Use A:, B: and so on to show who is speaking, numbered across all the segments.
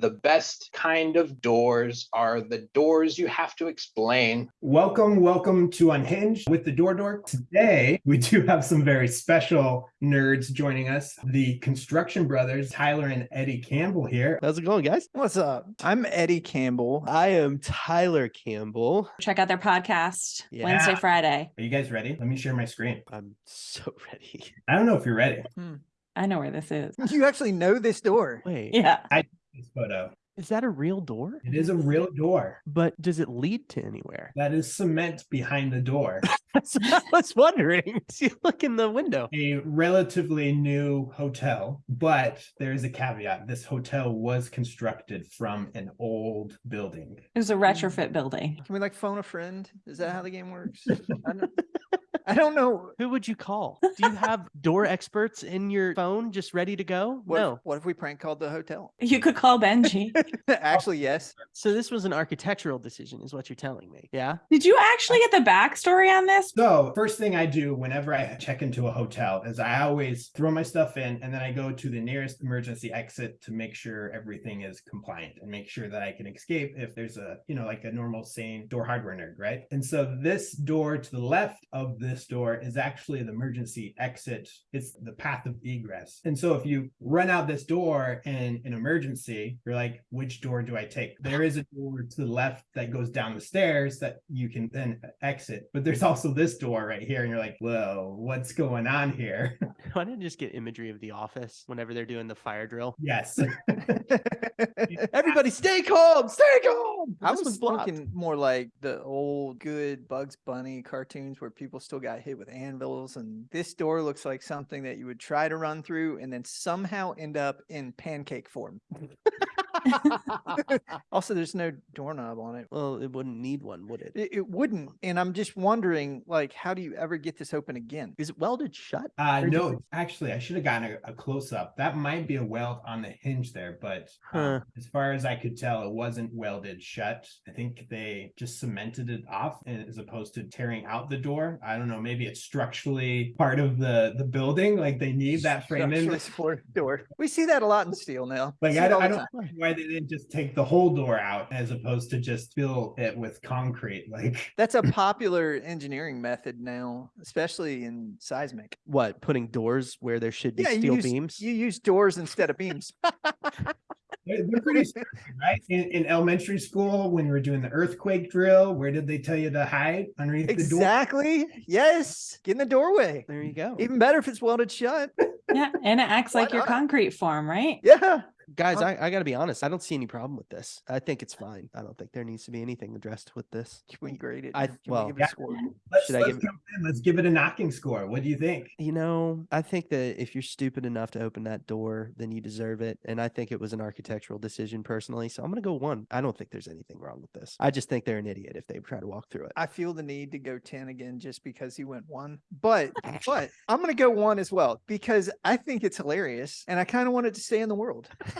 A: The best kind of doors are the doors you have to explain.
B: Welcome, welcome to Unhinged with the Door Dork. Today, we do have some very special nerds joining us. The Construction Brothers, Tyler and Eddie Campbell here.
C: How's it going, guys?
D: What's up? I'm Eddie Campbell.
C: I am Tyler Campbell.
E: Check out their podcast
C: Yeah.
E: Wednesday, Friday.
B: Are you guys ready? Let me share my screen.
C: I'm so ready.
B: I don't know if you're ready. Hmm.
E: I know where this is.
D: You actually know this door.
C: Wait,
E: Yeah.
B: This photo.
C: is that a real door?
B: It is a real door.
C: But does it lead to anywhere?
B: That is cement behind the door.
C: That's what I was wondering. See, look in the window.
B: a relatively new hotel, but there is a caveat. This hotel was constructed from an old building.
E: It was a retrofit building.
D: Can we like phone a friend? Is that how the game works? I don't, know.
C: Who would you call? Do you have door experts in your phone just ready to go?
D: What,
C: no.
D: if, what if we prank called the hotel?
E: You could call Benji.
D: actually, yes.
C: So this was an architectural decision, is what you're telling me. Yeah.
E: Did you actually get the backstory on this?
B: So, first thing I do whenever I check into a hotel is I always throw my stuff in and then I go to the nearest emergency exit to make sure everything is compliant and make sure that I can escape if there's a, you know, like a normal sane door hardware nerd, right? And so this door to the left of this door is actually the emergency exit. It's the path of egress. And so if you run out this door in an emergency, you're like, which door do I take? There is a door to the left that goes down the stairs that you can then exit, but there's also this door right here, and you're like, whoa, what's going on here?
C: Why didn't I just get imagery of the office whenever they're doing the fire drill?
B: yes.
C: Everybody stay calm, stay calm.
D: I
C: This
D: was
C: one's
D: thinking more like the old good Bugs Bunny cartoons where people still got hit with anvils. And this door looks like something that you would try to run through and then somehow end up in pancake form. also, there's no doorknob on it.
C: Well, it wouldn't need one, would it?
D: It, it wouldn't. And I'm just wondering, like, how do you ever get this open again?
C: Is it welded shut?
B: Uh, no,
C: it-
B: actually, I should have gotten a, a close up. That might be a weld on the hinge there, but um,
C: Huh.
B: as far as I could tell, it wasn't welded shut. I think they just cemented it off as opposed to tearing out the door. I don't know. Maybe it's structurally part of the the building. Like they need that frame in.
D: Structurally door. We see that a lot in steel now.
B: Like I don't, I don't
D: time.
B: know why they didn't just take the whole door out as opposed to just fill it with concrete. Like
D: That's a popular engineering method now, especially in seismic.
C: What, putting doors where there should be
D: Yeah, you
C: steel
D: use,
C: beams?
D: you use doors instead of beams.
B: they're, they're pretty standard, right? In, in elementary school, when we were doing the earthquake drill, where did they tell you to hide underneath the door?
D: exactly. Yes. Get in the doorway.
C: There you go.
D: Even better if it's welded shut.
E: Yeah. And it acts
D: Why
E: like your concrete form, right?
D: Yeah.
C: Guys,
D: Huh?
C: I, I got to be honest. I don't see any problem with this. I think it's fine. I don't think there needs to be anything addressed with this.
D: Can we grade it?
C: I-
D: Can
C: well,
D: we give it a score?
B: Let's,
C: Should I
B: let's
C: give-
B: jump in. Let's give it a knocking score. What do you think?
C: You know, I think that if you're stupid enough to open that door, then you deserve it. And I think it was an architectural decision personally. So I'm going to go one. I don't think there's anything wrong with this. I just think they're an idiot if they try to walk through it.
D: I feel the need to go 10 again just because he went one. But but I'm gonna go one as well because I think it's hilarious and I kind of want it to stay in the world.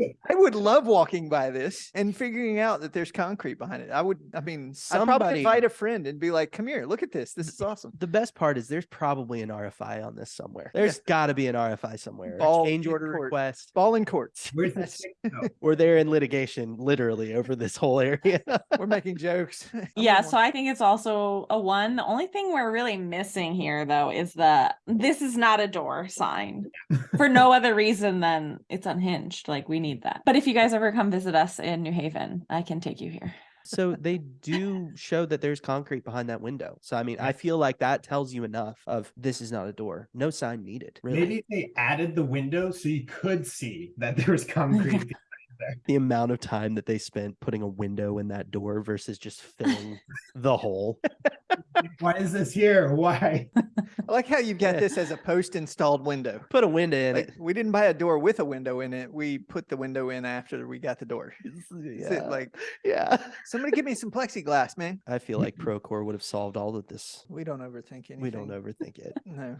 D: I would love walking by this and figuring out that there's concrete behind it. I would, I mean, I'd probably
C: Somebody-
D: invite a friend and be like, come here, look at this. This is awesome.
C: The best part is there's probably an RFI on this somewhere. There's got to be an RFI somewhere. a
D: Ball
C: change
D: in
C: order
D: court.
C: request.
D: Ball in courts.
B: Where's the
D: That's-
B: stick note?
C: Or they're in litigation literally over this whole area.
D: We're making jokes.
E: Yeah, so. I think it's also a one. The only thing we're really missing here though is the this is not a door sign for no other reason than it's unhinged. Like we need that. But if you guys ever come visit us in New Haven, I can take you here.
C: so they do show that there's concrete behind that window. So I mean, I feel like that tells you enough of this is not a door. No sign needed. Really.
B: Maybe they added the window so you could see that there was concrete.
C: the amount of time that they spent putting a window in that door versus just filling the hole.
B: Why is this here? Why?
D: I like how you've got
C: Yeah.
D: this as a post installed window.
C: Put a window in
D: Like,
C: it.
D: we didn't buy a door with a window in it. We put the window in after we got the door.
C: Yeah.
D: like
C: yeah.
D: somebody give me some plexiglass, man?
C: I feel like Procore would have solved all of this.
D: We don't overthink anything.
C: We don't overthink it.
D: No.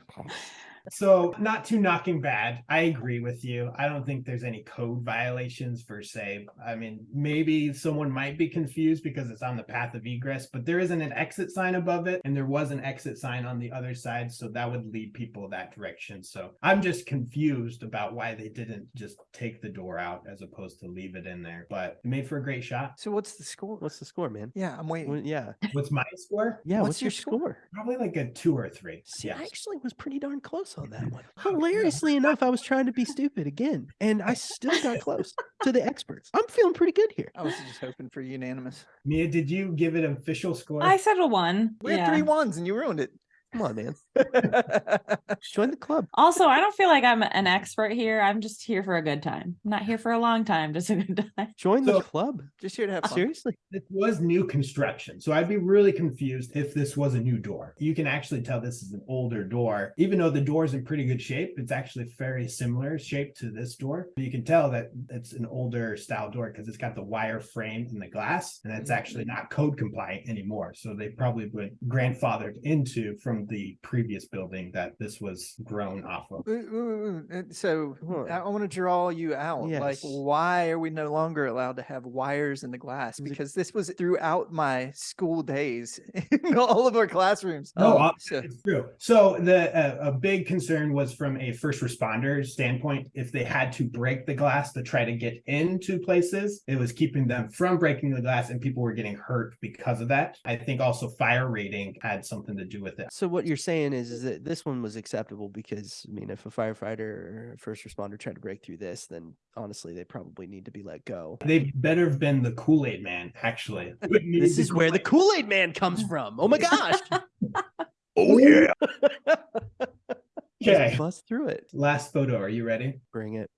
B: So, not too knocking bad. I agree with you. I don't think there's any code violations per se. I mean, maybe someone might be confused because it's on the path of egress, but there isn't an exit sign above it, and there was an exit sign on the other side. So, that would lead people that direction. So, I'm just confused about why they didn't just take the door out as opposed to leave it in there. But it made for a great shot.
D: So what's the score?
C: What's the score, man?
D: yeah, I'm waiting.
C: Well, yeah.
B: What's my score?
C: Yeah.
D: What's
C: What's,
D: your
C: your
D: score?
C: score?
B: Probably like a two or three.
C: See,
B: Yes.
C: I actually was pretty darn close on that one. Hilariously enough, I was trying to be stupid again, and I still got close to the experts. I'm feeling pretty good here.
D: I was just hoping for unanimous.
B: Mia, did you give it an official score?
E: I said a one.
D: We had three ones and you ruined it.
C: Come on, man. Join the club.
E: Also, I don't feel like I'm an expert here. I'm just here for a good time. I'm not here for a long time, just a good time.
C: Join the club.
D: just here to have fun.
C: Seriously.
B: This was new construction, so I'd be really confused if this was a new door. You can actually tell this is an older door, even though the door's in pretty good shape. It's actually very similar shape to this door. You can tell that it's an older style door because it's got the wire frame in the glass, and it's mm-hmm. actually not code compliant anymore. So they probably went grandfathered into from the previous building that this was grown off of.
D: Ooh, ooh, ooh, So
C: Huh.
D: I, want to draw you out. Like,
C: Yes.
D: why are we no longer allowed to have wires in the glass?
C: Is it-
D: Because this was throughout my school days in all of our classrooms.
B: No,
D: Um,
B: uh,
D: so-
B: It's true. So the uh, a big concern was from a first responder standpoint. If they had to break the glass to try to get into places, it was keeping them from breaking the glass, and people were getting hurt because of that. I think also fire rating had something to do with it.
C: So what you're saying is, is that this one was acceptable because I mean, if a firefighter or a first responder tried to break through this, then honestly, they probably need to be let go.
B: They better have been the Kool Aid Man. Actually,
C: This is where the Kool Aid Man comes from. Oh my gosh!
B: Oh yeah. Okay.
C: bust through it.
B: Last photo. Are you ready?
C: Bring it.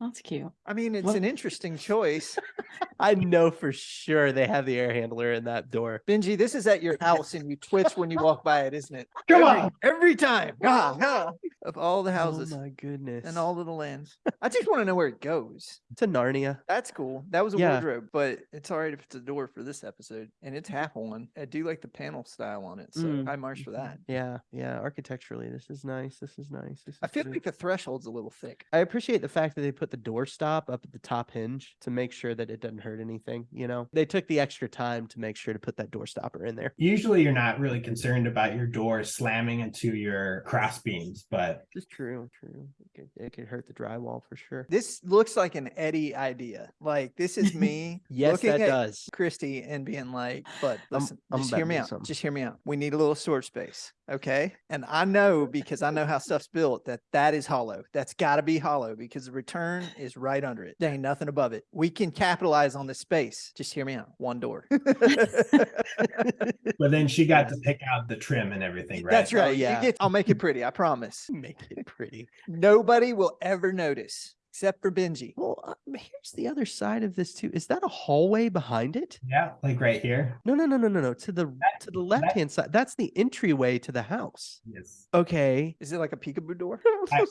E: That's cute.
D: I mean, it's
C: Well-
D: an interesting choice.
C: I know for sure they have the air handler in that door.
D: Benji, this is at your house and you twitch when you walk by it, isn't it?
B: Come
D: every,
B: on.
D: Every time. Ah, ah, Of all the houses
C: Oh my goodness!
D: and all of the lands. I just want to know where it goes.
C: it's a Narnia.
D: That's cool. That was a
C: Yeah.
D: wardrobe, but it's all right if it's a door for this episode. And it's half one. I do like the panel style on it. So
C: Mm.
D: high marks for that.
C: Yeah, yeah. Architecturally, this is nice. This is nice. This
D: I feel
C: good.
D: like the threshold's a little thick.
C: I appreciate the fact that they put the door stop up at the top hinge to make sure that it doesn't hurt anything. You know, they took the extra time to make sure to put that door stopper in there.
B: Usually, you're not really concerned about your door slamming into your cross beams, but
C: This is true. True. It could, it could hurt the drywall for sure.
D: This looks like an Eddie idea. Like this is me
C: Yes,
D: looking
C: that
D: at
C: does.
D: Christy and being like, but
C: I'm-
D: listen,
C: I'm
D: just hear me out.
C: something.
D: Just hear me out. We need a little storage space. Okay. And I know because I know how stuff's built that that is hollow. That's got to be hollow because the return is right under it. There ain't nothing above it. We can capitalize on this space. Just hear me out. One door.
B: but then she got to pick out the trim and everything, right?
D: That's right.
C: yeah.
D: You get, I'll make it pretty. I promise.
C: Make it pretty.
D: Nobody will ever notice except for Benji.
C: Well, uh, here's the other side of this too. Is that a hallway behind it?
B: Yeah, like right here.
C: No, no, no, no, no, no. To the to the left hand side. That's the entryway to the house.
B: Yes.
C: Okay.
D: Is it like a peekaboo door?
B: I, I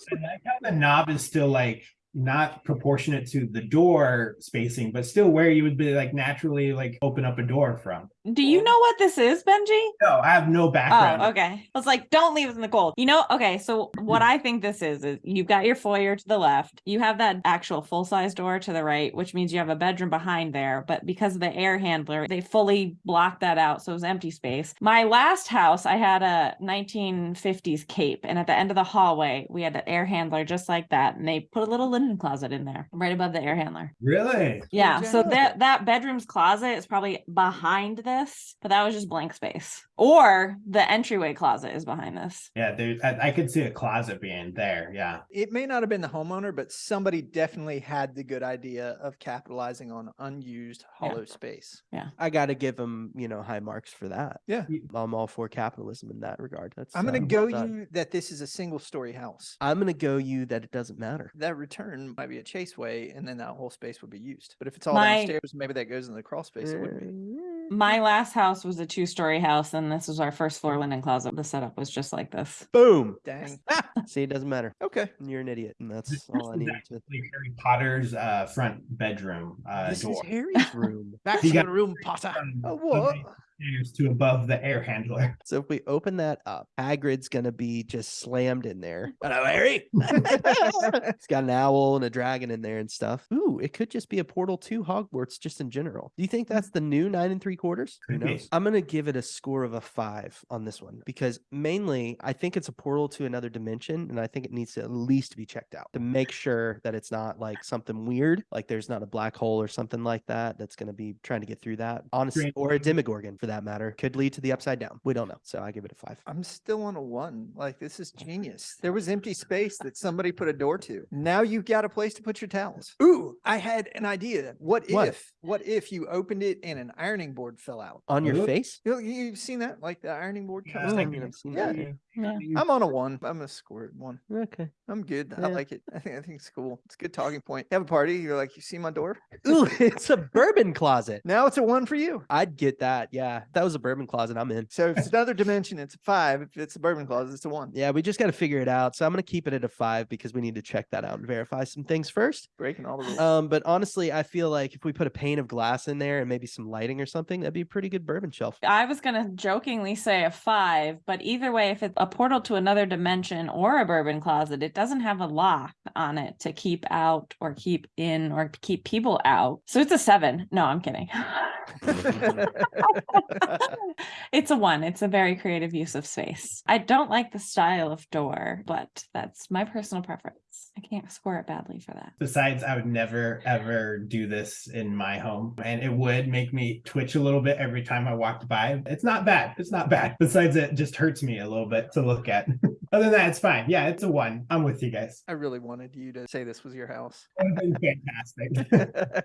B: the knob is still like not proportionate to the door spacing, but still where you would be like naturally like open up a door from.
E: Do you know what this is, Benji?
B: No, I have no background.
E: Oh, okay. I was like, don't leave us in the cold. You know, okay. So what I think this is is you've got your foyer to the left. You have that actual full size door to the right, which means you have a bedroom behind there. But because of the air handler, they fully blocked that out, so it was empty space. My last house, I had a 1950s cape, and at the end of the hallway, we had an air handler just like that, and they put a little linen closet in there, right above the air handler.
B: Really?
E: Yeah, so that that bedroom's closet is probably behind this, but that was just blank space. Or the entryway closet is behind this.
B: Yeah, there. I, I could see a closet being there. Yeah.
D: it may not have been the homeowner, but somebody definitely had the good idea of capitalizing on unused
E: Yeah.
D: hollow space. Yeah.
C: I got to give them, you know, high marks for that.
D: Yeah.
C: I'm all for capitalism in that regard. That's
D: I'm going to
C: well
D: go
C: done.
D: you that this is a single story house.
C: I'm going to go you that it doesn't matter.
D: That return might be a chaseway, and then that whole space would be used. But if it's all
E: My-
D: downstairs, maybe that goes in the crawl space. It wouldn't be.
C: Mm.
E: My last house was a two story house, and this was our first floor linen closet. The setup was just like this.
C: Boom.
D: Dang.
C: See, it doesn't matter.
D: Okay.
C: You're an idiot, and that's
B: This
C: all I need. to.
B: Like Harry Potter's uh, front bedroom uh,
C: This
B: door.
C: is Harry's room.
D: Back
B: You
D: to the room, Potter.
B: Um,
D: Oh, what?
B: Stairs to above the air handler.
C: So if we open that up, Hagrid's gonna be just slammed in there. Hello, Harry. it's got an owl and a dragon in there and stuff. Ooh, it could just be a portal to Hogwarts just in general. Do you think that's the new nine and three quarters? Who knows? I'm gonna give it a score of a five on this one because mainly I think it's a portal to another dimension, and I think it needs to at least be checked out to make sure that it's not like something weird, like there's not a black hole or something like that that's gonna be trying to get through that. Honestly,
B: Strange
C: or a Demogorgon for that matter could lead to the upside down. We don't know, so I give it a five.
D: I'm still on a one. Like this is genius. There was empty space that somebody put a door to. Now you've got a place to put your towels. Ooh, I had an idea. What,
C: What?
D: if? What if you opened it and an ironing board fell out?
C: On your
B: Ooh.
C: face?
D: You know, you- you've seen that, like the ironing board
B: Yeah,
D: comes.
B: I
D: down?
C: I
B: think
C: mean,
B: we-
C: I've seen
D: Yeah.
C: that.
E: Yeah.
D: I'm on a one. I'm gonna score it one.
C: Okay.
D: I'm good. I like it. I think I think it's cool. It's a good talking point. You have a party. You're like, you see my door?
C: Ooh, it's a bourbon closet.
D: Now it's a one for you.
C: I'd get that. Yeah. If that was a bourbon closet, I'm in.
D: So if it's another dimension, it's a five. If it's a bourbon closet, it's a one.
C: Yeah, we just got to figure it out. So I'm going to keep it at a five because we need to check that out and verify some things first.
D: Breaking all the rules.
C: Um, but honestly, I feel like if we put a pane of glass in there and maybe some lighting or something, that'd be a pretty good bourbon shelf.
E: I was gonna jokingly say a five, but either way, if it's a portal to another dimension or a bourbon closet, it doesn't have a lock on it to keep out or keep in or keep people out. So it's a seven. No, I'm kidding. it's a one. It's a very creative use of space. I don't like the style of door, but that's my personal preference. I can't score it badly for that.
B: Besides, I would never ever do this in my home, and it would make me twitch a little bit every time I walked by. It's not bad. It's not bad. Besides, it just hurts me a little bit to look at. Other than that, it's fine. Yeah, it's a one. I'm with you guys.
D: I really wanted you to say this was your house.
B: It would have been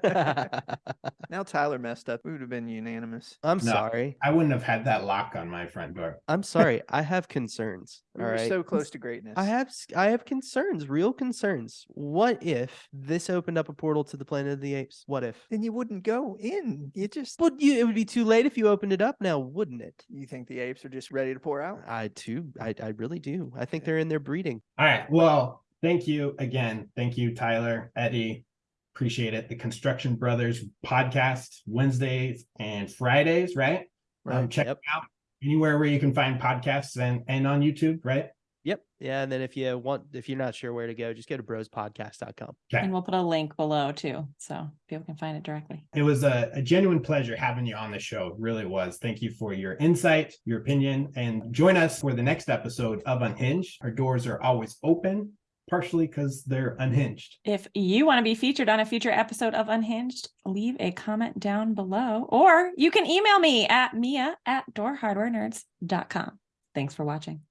B: fantastic.
D: Now Tyler messed up. We would have been unanimous.
C: I'm
B: No.
C: sorry.
B: I wouldn't have had that lock on my front door.
C: I'm sorry. I have concerns.
D: We
C: All
D: were
C: right.
D: so close to greatness.
C: I have s- I have concerns, real concerns. What if this opened up a portal to the planet of the apes? What if?
D: Then you wouldn't go in. You just.
C: Would you? It would be too late if you opened it up now, wouldn't it?
D: You think the apes are just ready to pour out?
C: I too. I I really do. I think
D: Okay.
C: they're in there breeding.
B: All right. Well, thank you again. Thank you, Tyler, Eddie. Appreciate it. The Construction Brothers podcast Wednesdays and Fridays, right? Um, check
C: Yep.
B: out anywhere where you can find podcasts and and on YouTube, right?
C: Yep. Yeah. And then if you want, if you're not sure where to go, just go to brospodcast.com.
B: Okay.
E: And we'll put a link below too, so people can find it directly.
B: It was a, a genuine pleasure having you on the show. It really was. Thank you for your insight, your opinion, and join us for the next episode of Unhinged. Our doors are always open, partially because they're unhinged.
E: If you want to be featured on a future episode of Unhinged, leave a comment down below, or you can email me at mia at doorhardwarenerds.com. Thanks for watching.